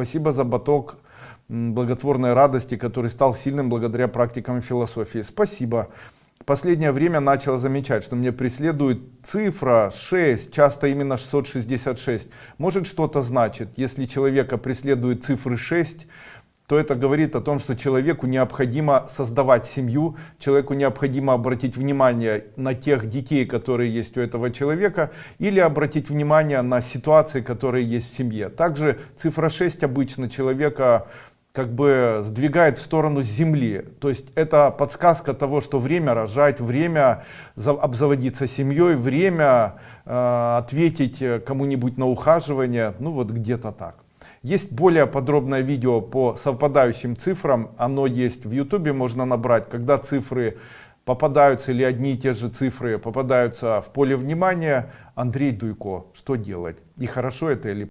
Спасибо за баток благотворной радости, который стал сильным благодаря практикам философии. Спасибо. Последнее время начал замечать, что мне преследует цифра 6, часто именно 666. Может что-то значит, если человека преследует цифры 6, то это говорит о том, что человеку необходимо создавать семью, человеку необходимо обратить внимание на тех детей, которые есть у этого человека, или обратить внимание на ситуации, которые есть в семье. Также цифра 6 обычно человека как бы сдвигает в сторону земли то есть это подсказка того что время рожать время обзаводиться семьей время э, ответить кому-нибудь на ухаживание ну вот где-то так есть более подробное видео по совпадающим цифрам. Оно есть в ютубе можно набрать когда цифры попадаются или одни и те же цифры попадаются в поле внимания. Андрей дуйко что делать? И хорошо это или